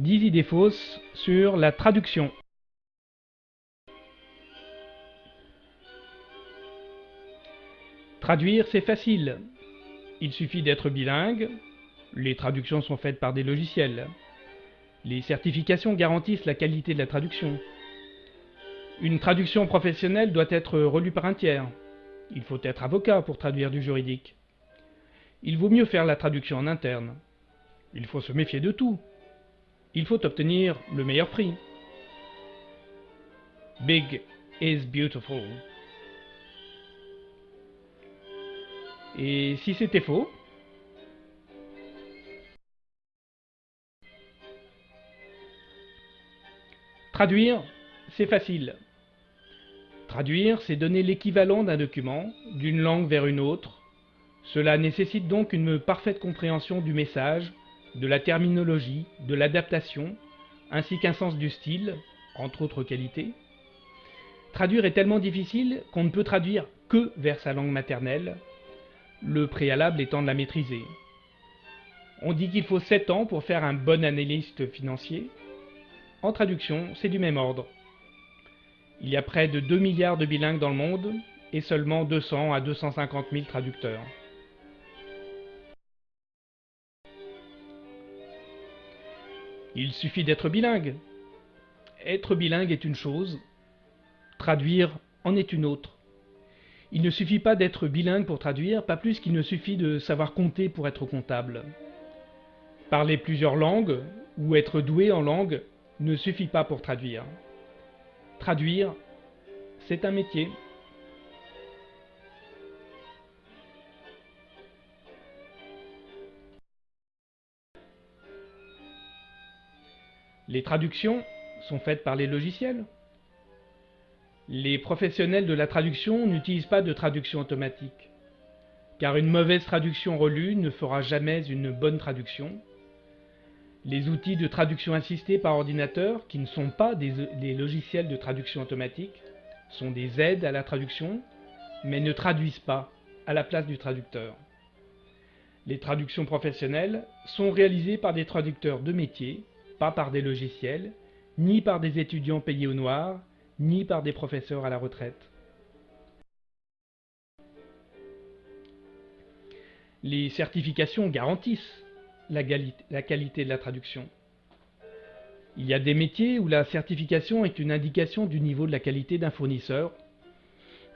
10 idées fausses sur la traduction. Traduire, c'est facile. Il suffit d'être bilingue. Les traductions sont faites par des logiciels. Les certifications garantissent la qualité de la traduction. Une traduction professionnelle doit être relue par un tiers. Il faut être avocat pour traduire du juridique. Il vaut mieux faire la traduction en interne. Il faut se méfier de tout. Il faut obtenir le meilleur prix. Big is beautiful. Et si c'était faux? Traduire, c'est facile. Traduire, c'est donner l'équivalent d'un document, d'une langue vers une autre. Cela nécessite donc une parfaite compréhension du message, de la terminologie, de l'adaptation, ainsi qu'un sens du style, entre autres qualités. Traduire est tellement difficile qu'on ne peut traduire que vers sa langue maternelle, le préalable étant de la maîtriser. On dit qu'il faut 7 ans pour faire un bon analyste financier. En traduction, c'est du même ordre. Il y a près de 2 milliards de bilingues dans le monde et seulement 200 à 250 000 traducteurs. Il suffit d'être bilingue. Être bilingue est une chose, traduire en est une autre. Il ne suffit pas d'être bilingue pour traduire, pas plus qu'il ne suffit de savoir compter pour être comptable. Parler plusieurs langues ou être doué en langue ne suffit pas pour traduire. Traduire, c'est un métier. Les traductions sont faites par les logiciels. Les professionnels de la traduction n'utilisent pas de traduction automatique, car une mauvaise traduction relue ne fera jamais une bonne traduction. Les outils de traduction assistée par ordinateur, qui ne sont pas des, logiciels de traduction automatique, sont des aides à la traduction, mais ne traduisent pas à la place du traducteur. Les traductions professionnelles sont réalisées par des traducteurs de métier, pas par des logiciels, ni par des étudiants payés au noir, ni par des professeurs à la retraite. Les certifications garantissent la, qualité de la traduction. Il y a des métiers où la certification est une indication du niveau de la qualité d'un fournisseur,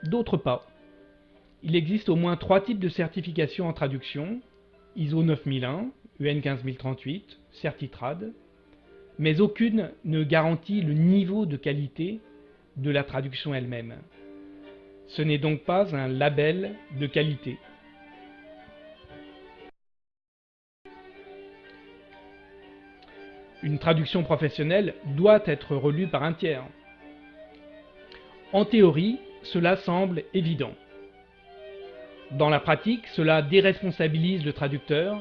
d'autres pas. Il existe au moins trois types de certifications en traduction, ISO 9001, UN 15038, Certitrad, mais aucune ne garantit le niveau de qualité de la traduction elle-même. Ce n'est donc pas un label de qualité. Une traduction professionnelle doit être relue par un tiers. En théorie, cela semble évident. Dans la pratique, cela déresponsabilise le traducteur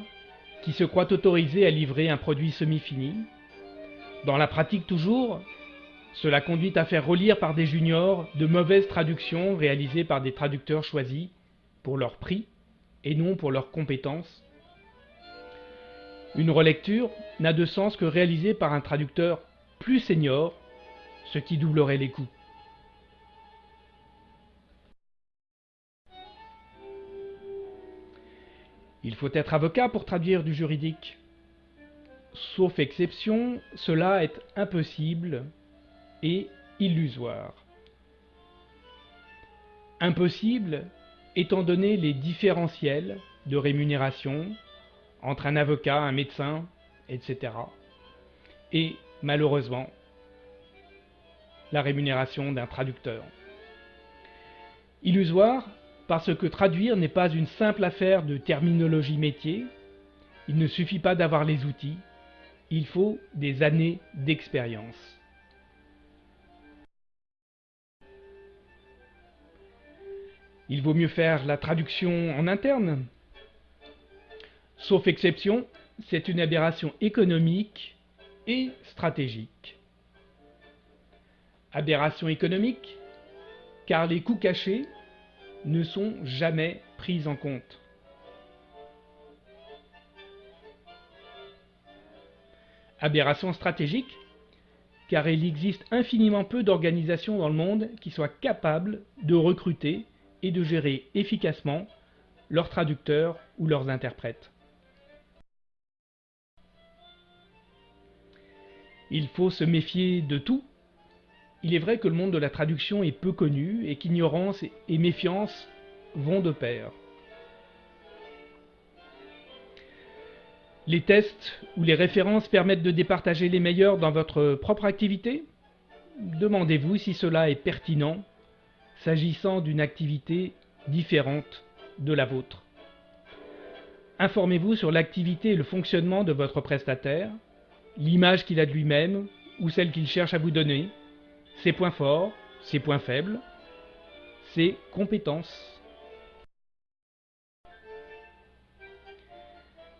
qui se croit autorisé à livrer un produit semi-fini. Dans la pratique toujours, cela conduit à faire relire par des juniors de mauvaises traductions réalisées par des traducteurs choisis pour leur prix et non pour leurs compétences. Une relecture n'a de sens que réalisée par un traducteur plus senior, ce qui doublerait les coûts. Il faut être avocat pour traduire du juridique. Sauf exception, cela est impossible et illusoire. Impossible étant donné les différentiels de rémunération entre un avocat, un médecin, etc. Et malheureusement, la rémunération d'un traducteur. Illusoire parce que traduire n'est pas une simple affaire de terminologie métier, il ne suffit pas d'avoir les outils, il faut des années d'expérience. Il vaut mieux faire la traduction en interne. Sauf exception, c'est une aberration économique et stratégique. Aberration économique, car les coûts cachés ne sont jamais pris en compte. Aberration stratégique, car il existe infiniment peu d'organisations dans le monde qui soient capables de recruter et de gérer efficacement leurs traducteurs ou leurs interprètes. Il faut se méfier de tout. Il est vrai que le monde de la traduction est peu connu et qu'ignorance et méfiance vont de pair. Les tests ou les références permettent de départager les meilleurs dans votre propre activité? Demandez-vous si cela est pertinent s'agissant d'une activité différente de la vôtre. Informez-vous sur l'activité et le fonctionnement de votre prestataire, l'image qu'il a de lui-même ou celle qu'il cherche à vous donner, ses points forts, ses points faibles, ses compétences.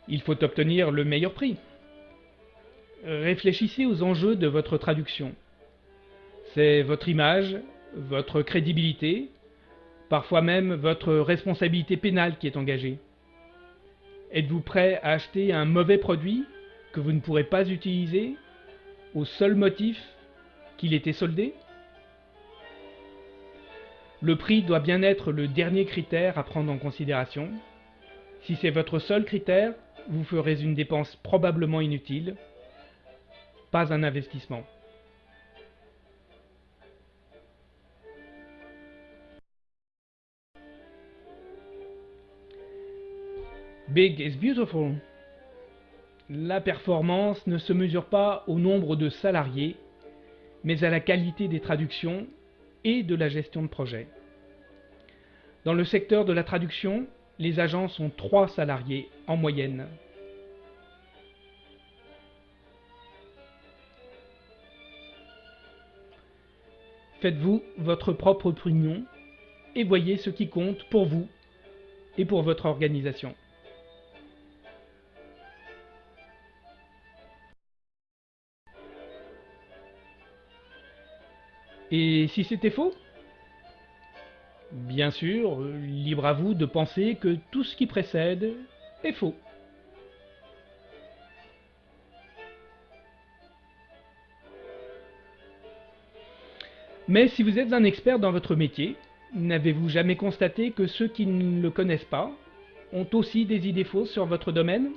Il faut obtenir le meilleur prix. Réfléchissez aux enjeux de votre traduction. C'est votre image, votre crédibilité, parfois même votre responsabilité pénale qui est engagée. Êtes-vous prêt à acheter un mauvais produit que vous ne pourrez pas utiliser au seul motif qu'il était soldé? Le prix doit bien être le dernier critère à prendre en considération. Si c'est votre seul critère, vous ferez une dépense probablement inutile, pas un investissement. Big is beautiful. La performance ne se mesure pas au nombre de salariés, mais à la qualité des traductions et de la gestion de projet. Dans le secteur de la traduction, les agents sont 3 salariés en moyenne. Faites-vous votre propre opinion et voyez ce qui compte pour vous et pour votre organisation. Et si c'était faux Bien sûr, libre à vous de penser que tout ce qui précède est faux. Mais si vous êtes un expert dans votre métier, n'avez-vous jamais constaté que ceux qui ne le connaissent pas ont aussi des idées fausses sur votre domaine?